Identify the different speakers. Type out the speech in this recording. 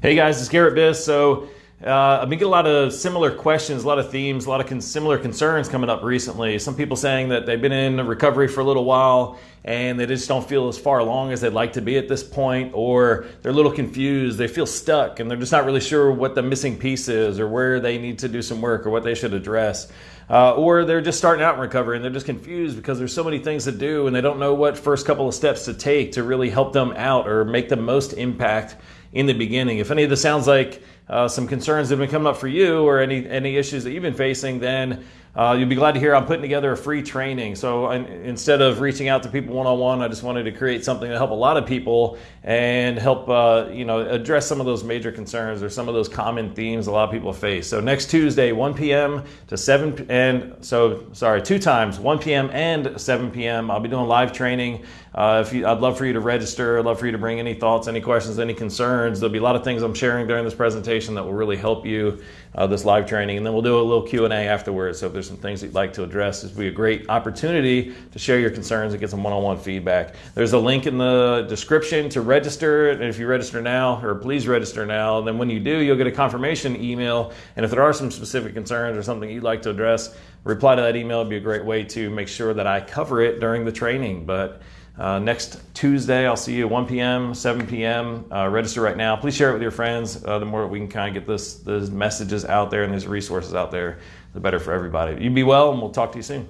Speaker 1: Hey guys, it's Garrett Biss. So uh, I've been getting a lot of similar questions, a lot of themes, a lot of con- similar concerns coming up recently. Some people saying that they've been in recovery for a little while and they just don't feel as far along as they'd like to be at this point, or they're a little confused, they feel stuck, and they're just not really sure what the missing piece is, or where they need to do some work, or what they should address. Uh, or they're just starting out in recovery and they're just confused because there's so many things to do and they don't know what first couple of steps to take to really help them out or make the most impact in the beginning. If any of this sounds like uh, some concerns that have been coming up for you or any any issues that you've been facing, then uh, you'll be glad to hear I'm putting together a free training. So I, instead of reaching out to people one on one, I just wanted to create something to help a lot of people and help uh, you know address some of those major concerns or some of those common themes a lot of people face. So next Tuesday, 1 p.m. to 7 and so sorry, two times, 1 p.m. and 7 p.m. I'll be doing live training. Uh, if you, I'd love for you to register. I'd love for you to bring any thoughts, any questions, any concerns. There'll be a lot of things I'm sharing during this presentation that will really help you uh, this live training, and then we'll do a little Q and A afterwards. So there's some things that you'd like to address, this will be a great opportunity to share your concerns and get some one-on-one feedback. There's a link in the description to register, and if you register now, or please register now, then when you do, you'll get a confirmation email. And if there are some specific concerns or something you'd like to address, reply to that email. It'd be a great way to make sure that I cover it during the training. But uh, next Tuesday, I'll see you at 1 p.m., 7 p.m. Uh, register right now. Please share it with your friends. Uh, the more we can kind of get this, these messages out there and these resources out there, the better for everybody. You be well, and we'll talk to you soon.